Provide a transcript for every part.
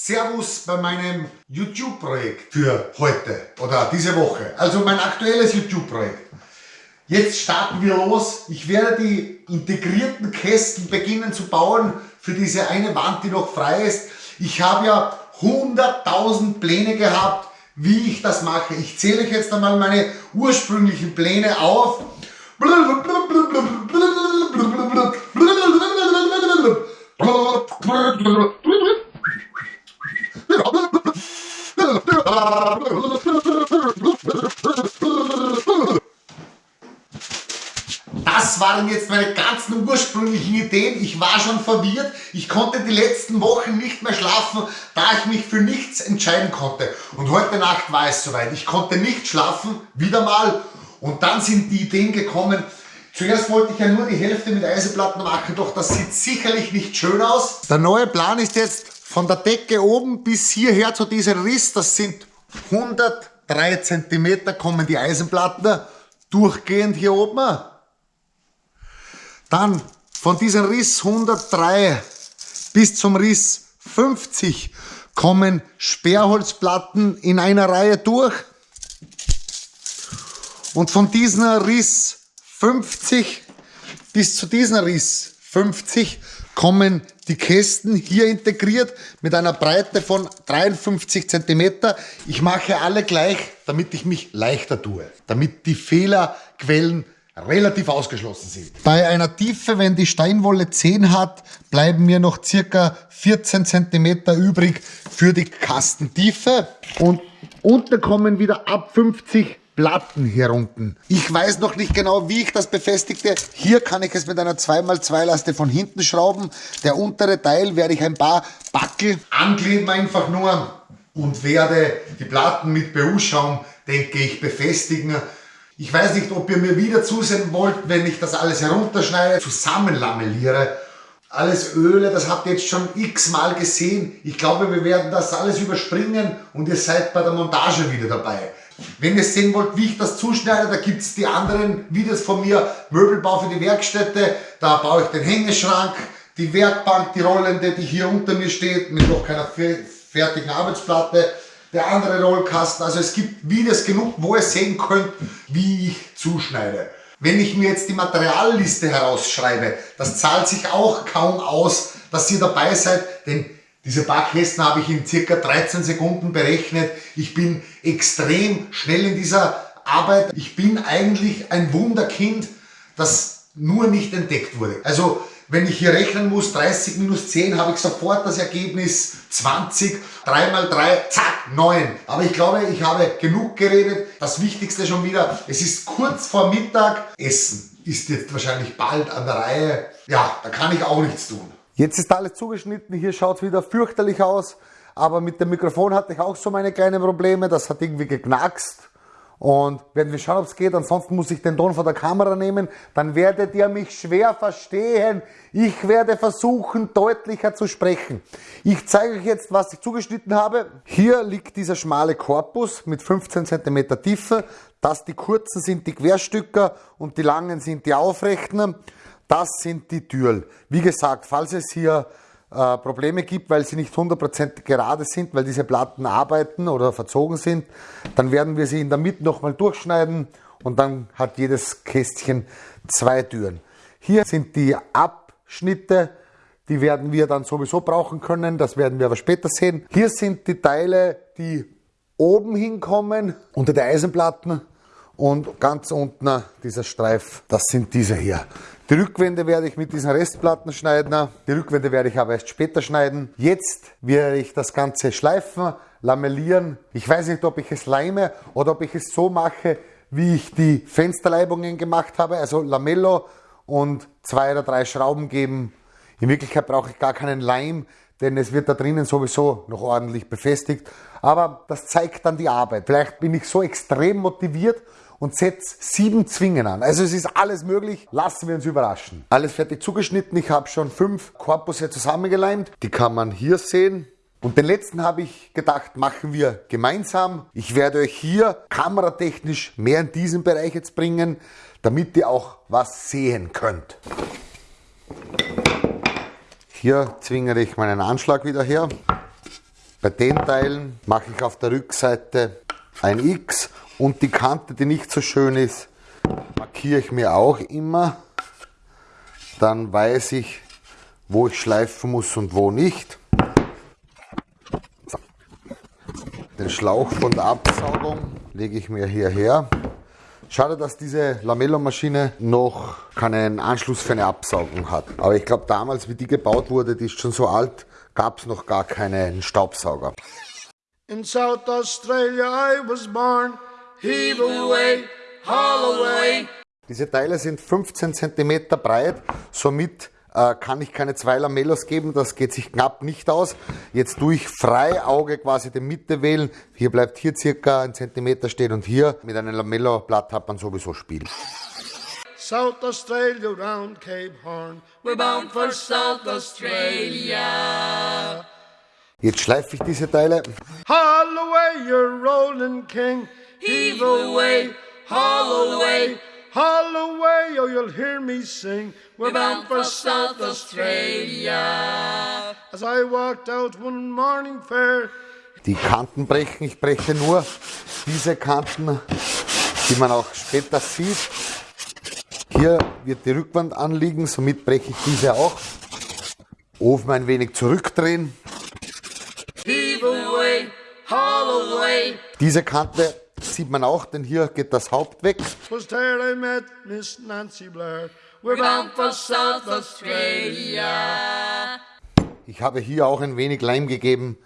Servus bei meinem YouTube-Projekt für heute oder diese Woche. Also mein aktuelles YouTube-Projekt. Jetzt starten wir los. Ich werde die integrierten Kästen beginnen zu bauen für diese eine Wand, die noch frei ist. Ich habe ja 100.000 Pläne gehabt, wie ich das mache. Ich zähle euch jetzt einmal meine ursprünglichen Pläne auf. Das waren jetzt meine ganzen ursprünglichen Ideen. Ich war schon verwirrt. Ich konnte die letzten Wochen nicht mehr schlafen, da ich mich für nichts entscheiden konnte. Und heute Nacht war es soweit. Ich konnte nicht schlafen, wieder mal. Und dann sind die Ideen gekommen. Zuerst wollte ich ja nur die Hälfte mit Eisenplatten machen, doch das sieht sicherlich nicht schön aus. Der neue Plan ist jetzt von der Decke oben bis hierher zu diesem Riss, das sind 103 cm kommen die Eisenplatten durchgehend hier oben. Dann von diesem Riss 103 bis zum Riss 50 kommen Sperrholzplatten in einer Reihe durch. Und von diesem Riss 50 bis zu diesem Riss 50 kommen die Kästen hier integriert mit einer Breite von 53 cm. Ich mache alle gleich, damit ich mich leichter tue, damit die Fehlerquellen relativ ausgeschlossen sind. Bei einer Tiefe, wenn die Steinwolle 10 hat, bleiben mir noch circa 14 cm übrig für die Kastentiefe und unten kommen wieder ab 50 Platten hier unten. Ich weiß noch nicht genau, wie ich das befestigte. Hier kann ich es mit einer 2x2 Laste von hinten schrauben. Der untere Teil werde ich ein paar Backel ankleben einfach nur und werde die Platten mit BU-Schaum, denke ich, befestigen. Ich weiß nicht, ob ihr mir wieder zusehen wollt, wenn ich das alles herunterschneide, zusammenlamelliere. Alles Öle, das habt ihr jetzt schon x-mal gesehen. Ich glaube, wir werden das alles überspringen und ihr seid bei der Montage wieder dabei. Wenn ihr sehen wollt, wie ich das zuschneide, da gibt es die anderen Videos von mir, Möbelbau für die Werkstätte, da baue ich den Hängeschrank, die Werkbank, die rollende, die hier unter mir steht, mit noch keiner fertigen Arbeitsplatte, der andere Rollkasten, also es gibt Videos genug, wo ihr sehen könnt, wie ich zuschneide. Wenn ich mir jetzt die Materialliste herausschreibe, das zahlt sich auch kaum aus, dass ihr dabei seid, denn diese paar Kästen habe ich in circa 13 Sekunden berechnet. Ich bin extrem schnell in dieser Arbeit. Ich bin eigentlich ein Wunderkind, das nur nicht entdeckt wurde. Also wenn ich hier rechnen muss, 30 minus 10, habe ich sofort das Ergebnis 20, 3 mal 3, zack, 9. Aber ich glaube, ich habe genug geredet. Das Wichtigste schon wieder, es ist kurz vor Mittag. Essen ist jetzt wahrscheinlich bald an der Reihe. Ja, da kann ich auch nichts tun. Jetzt ist alles zugeschnitten, hier schaut es wieder fürchterlich aus, aber mit dem Mikrofon hatte ich auch so meine kleinen Probleme, das hat irgendwie geknackst und werden wir schauen, ob es geht, ansonsten muss ich den Ton von der Kamera nehmen, dann werdet ihr mich schwer verstehen. Ich werde versuchen, deutlicher zu sprechen. Ich zeige euch jetzt, was ich zugeschnitten habe. Hier liegt dieser schmale Korpus mit 15 cm Tiefe, das die kurzen sind die Querstücker und die langen sind die aufrechten. Das sind die Türen. Wie gesagt, falls es hier äh, Probleme gibt, weil sie nicht 100% gerade sind, weil diese Platten arbeiten oder verzogen sind, dann werden wir sie in der Mitte nochmal durchschneiden und dann hat jedes Kästchen zwei Türen. Hier sind die Abschnitte, die werden wir dann sowieso brauchen können, das werden wir aber später sehen. Hier sind die Teile, die oben hinkommen, unter der Eisenplatten und ganz unten dieser Streif, das sind diese hier. Die Rückwände werde ich mit diesen Restplatten schneiden. Die Rückwände werde ich aber erst später schneiden. Jetzt werde ich das Ganze schleifen, lamellieren. Ich weiß nicht, ob ich es leime oder ob ich es so mache, wie ich die Fensterleibungen gemacht habe. Also Lamello und zwei oder drei Schrauben geben. In Wirklichkeit brauche ich gar keinen Leim, denn es wird da drinnen sowieso noch ordentlich befestigt. Aber das zeigt dann die Arbeit. Vielleicht bin ich so extrem motiviert und setze sieben Zwingen an. Also es ist alles möglich, lassen wir uns überraschen. Alles fertig zugeschnitten, ich habe schon fünf Korpusse zusammengeleimt, die kann man hier sehen. Und den letzten habe ich gedacht, machen wir gemeinsam. Ich werde euch hier kameratechnisch mehr in diesen Bereich jetzt bringen, damit ihr auch was sehen könnt. Hier zwingere ich meinen Anschlag wieder her. Bei den Teilen mache ich auf der Rückseite ein X und die Kante, die nicht so schön ist, markiere ich mir auch immer. Dann weiß ich, wo ich schleifen muss und wo nicht. Den Schlauch von der Absaugung lege ich mir hierher. Schade, dass diese Lamello-Maschine noch keinen Anschluss für eine Absaugung hat. Aber ich glaube, damals, wie die gebaut wurde, die ist schon so alt, gab es noch gar keinen Staubsauger. In South Australia I was born, heave away, haul away. Diese Teile sind 15 cm breit, somit äh, kann ich keine zwei Lamellos geben, das geht sich knapp nicht aus. Jetzt tue ich frei Auge quasi die Mitte wählen. Hier bleibt hier circa ein Zentimeter stehen und hier mit einem Lamello-Blatt hat man sowieso Spiel. South Australia round Cape Horn. We're bound for South Australia. Jetzt schleife ich diese Teile. Haul away, you're rolling king. Heave away, haul away. Haul away, or you'll hear me sing. We're bound for South Australia. As I walked out one morning fair. Die Kanten brechen, ich breche nur diese Kanten, die man auch später sieht. Hier wird die Rückwand anliegen, somit breche ich diese auch. Ofen ein wenig zurückdrehen. Away, away. Diese Kante sieht man auch, denn hier geht das Haupt weg. Ich habe hier auch ein wenig Leim gegeben.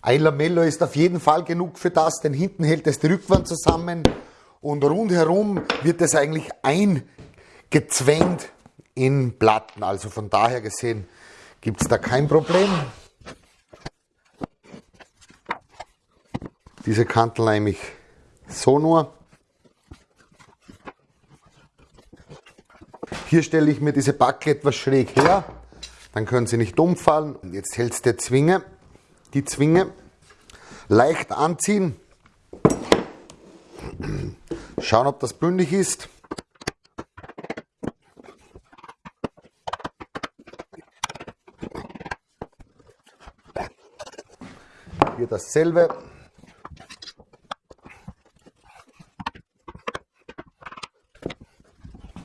Ein Lamello ist auf jeden Fall genug für das, denn hinten hält es die Rückwand zusammen und rundherum wird es eigentlich eingezwängt in Platten. Also von daher gesehen gibt es da kein Problem. Diese Kanten leime ich so nur. Hier stelle ich mir diese Backe etwas schräg her, dann können sie nicht umfallen. Jetzt hält der Zwinge, die Zwinge leicht anziehen Schauen, ob das bündig ist. Hier dasselbe.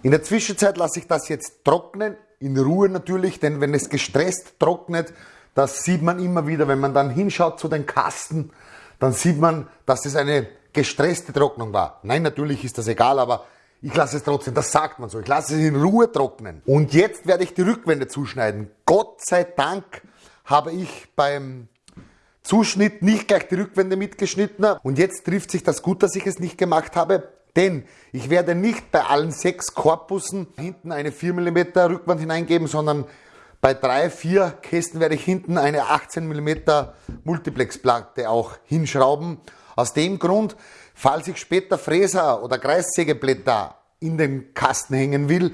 In der Zwischenzeit lasse ich das jetzt trocknen, in Ruhe natürlich, denn wenn es gestresst trocknet, das sieht man immer wieder, wenn man dann hinschaut zu den Kasten, dann sieht man, dass es eine gestresste Trocknung war. Nein, natürlich ist das egal, aber ich lasse es trotzdem, das sagt man so. Ich lasse es in Ruhe trocknen. Und jetzt werde ich die Rückwände zuschneiden. Gott sei Dank habe ich beim Zuschnitt nicht gleich die Rückwände mitgeschnitten. Und jetzt trifft sich das gut, dass ich es nicht gemacht habe. Denn ich werde nicht bei allen sechs Korpussen hinten eine 4 mm Rückwand hineingeben, sondern bei drei, vier Kästen werde ich hinten eine 18 mm Multiplexplatte auch hinschrauben. Aus dem Grund, falls ich später Fräser oder Kreissägeblätter in den Kasten hängen will,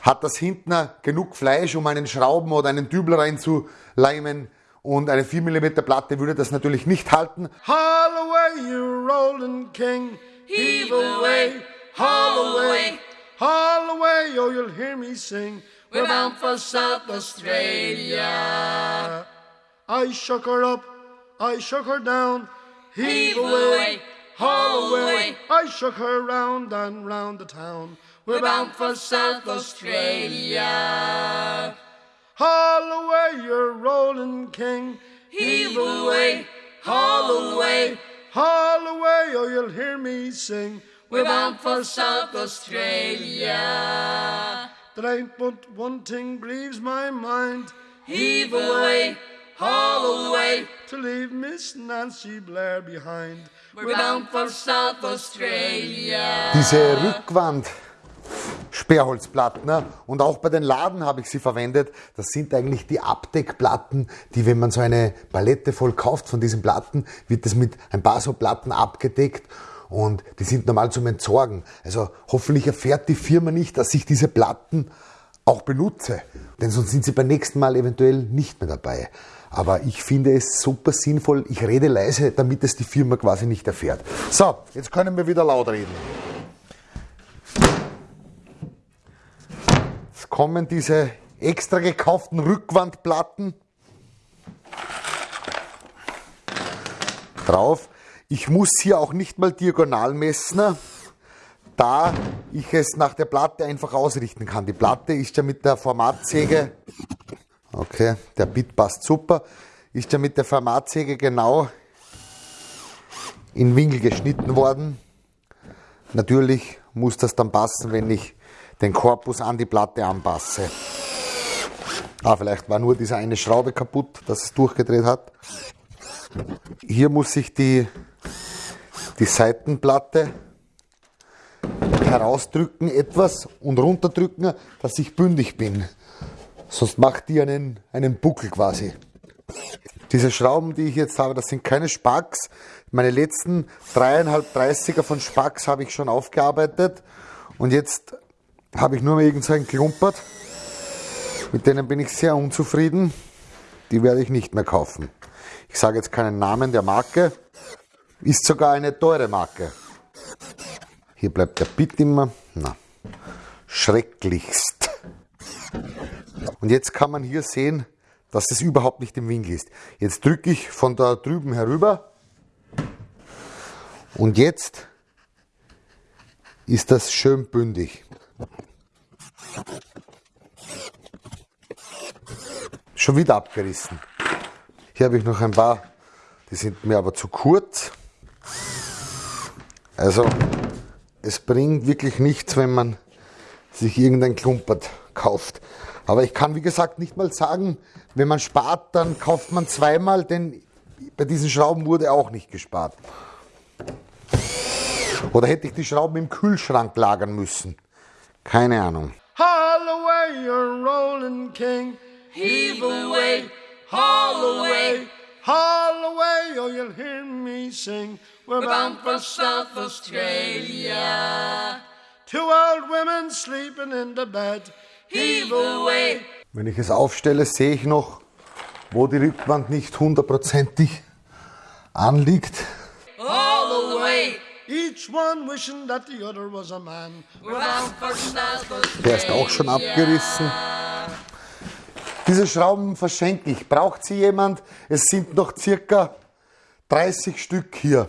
hat das hinten genug Fleisch, um einen Schrauben oder einen Dübel reinzuleimen. Und eine 4 mm Platte würde das natürlich nicht halten. Haul away, you rolling king. Heave away, haul away. Haul away, oh, you'll hear me sing. We're bound for South Australia. I shook her up, I shook her down. Heave away, haul away. I shook her round and round the town. We're bound for South Australia. Haul away, your rolling king. Heave away, haul away. Haul away, or you'll hear me sing. We're bound for South Australia. There ain't but one thing grieves my mind. Heave away all away to leave Miss Nancy Blair behind. We're bound for South Australia. Diese Rückwand. Sperrholzplatten. Ne? Und auch bei den Laden habe ich sie verwendet. Das sind eigentlich die Abdeckplatten, die, wenn man so eine Palette voll kauft von diesen Platten, wird das mit ein paar so Platten abgedeckt und die sind normal zum Entsorgen. Also hoffentlich erfährt die Firma nicht, dass ich diese Platten auch benutze, denn sonst sind sie beim nächsten Mal eventuell nicht mehr dabei. Aber ich finde es super sinnvoll. Ich rede leise, damit es die Firma quasi nicht erfährt. So, jetzt können wir wieder laut reden. Kommen diese extra gekauften Rückwandplatten. drauf. Ich muss hier auch nicht mal diagonal messen, da ich es nach der Platte einfach ausrichten kann. Die Platte ist ja mit der Formatsäge, okay, der Bit passt super, ist ja mit der Formatsäge genau in Winkel geschnitten worden. Natürlich muss das dann passen, wenn ich den Korpus an die Platte anpasse. Ah, vielleicht war nur diese eine Schraube kaputt, dass es durchgedreht hat. Hier muss ich die, die Seitenplatte herausdrücken etwas und runterdrücken, dass ich bündig bin. Sonst macht die einen, einen Buckel quasi. Diese Schrauben, die ich jetzt habe, das sind keine Spacks. Meine letzten dreieinhalb 30er von Spacks habe ich schon aufgearbeitet. Und jetzt habe ich nur irgendeinen Klumpert. Mit denen bin ich sehr unzufrieden. Die werde ich nicht mehr kaufen. Ich sage jetzt keinen Namen der Marke. Ist sogar eine teure Marke. Hier bleibt der Bit immer. Na, schrecklichst. Und jetzt kann man hier sehen, dass es überhaupt nicht im Winkel ist. Jetzt drücke ich von da drüben herüber und jetzt ist das schön bündig. Schon wieder abgerissen. Hier habe ich noch ein paar, die sind mir aber zu kurz. Also es bringt wirklich nichts, wenn man sich irgendein Klumpert kauft. Aber ich kann, wie gesagt, nicht mal sagen, wenn man spart, dann kauft man zweimal, denn bei diesen Schrauben wurde auch nicht gespart. Oder hätte ich die Schrauben im Kühlschrank lagern müssen? Keine Ahnung. Haul away, you're rolling king. Heave away, haul away, haul away, or you'll hear me sing. We're bound for South Australia. Two old women sleeping in the bed. Heave away. Wenn ich es aufstelle, sehe ich noch, wo die Rückwand nicht hundertprozentig anliegt. All away. Each one wishing that the other was a man. Der ist auch schon abgerissen. Diese Schrauben verschenke ich. Braucht sie jemand? Es sind noch circa 30 Stück hier.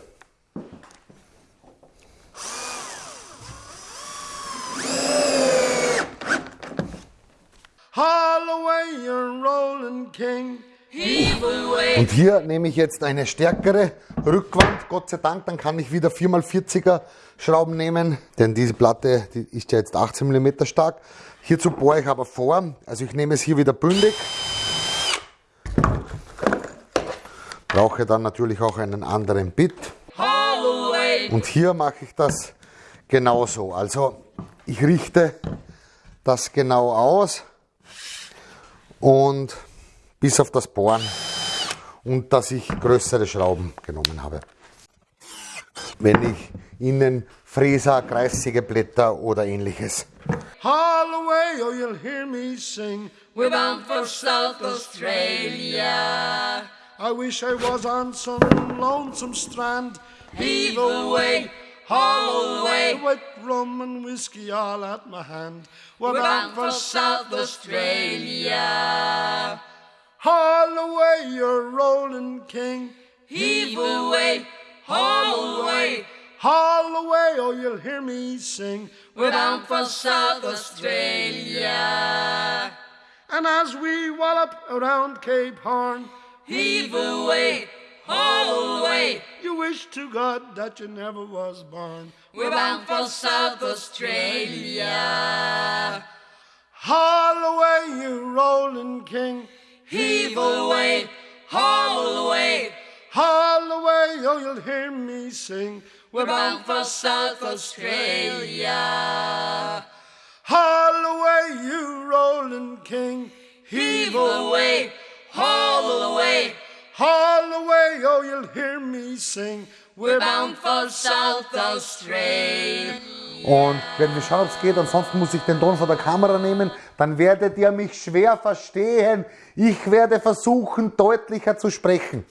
Und hier nehme ich jetzt eine stärkere Rückwand, Gott sei Dank, dann kann ich wieder 4x40er Schrauben nehmen, denn diese Platte die ist ja jetzt 18 mm stark. Hierzu bohre ich aber vor, also ich nehme es hier wieder bündig. Brauche dann natürlich auch einen anderen Bit. Und hier mache ich das genauso. Also ich richte das genau aus und bis auf das Bohren und dass ich größere Schrauben genommen habe. Wenn ich innen Fräser, Kreissägeblätter oder ähnliches. Holloway, oh you'll hear me sing. We're bound for South Australia. I wish I was on some lonesome strand. Heave away, haul away. With rum and whiskey all at my hand. We're, We're bound for South Australia. Haul away your rolling king. Heave away, haul away. Haul away, or oh, you'll hear me sing. We're bound for South Australia. And as we wallop around Cape Horn, heave away, haul away. You wish to God that you never was born. We're bound for South Australia. Haul away, you rolling king. Heave away, haul away, haul away, oh, you'll hear me sing. We're bound for South Australia. Haul away, you rolling king. Heave away, haul away, haul away, oh, you'll hear me sing. We're bound for South Australia. Und werden wir schauen, ob es geht. Ansonsten muss ich den Ton von der Kamera nehmen. Dann werdet ihr mich schwer verstehen. Ich werde versuchen, deutlicher zu sprechen.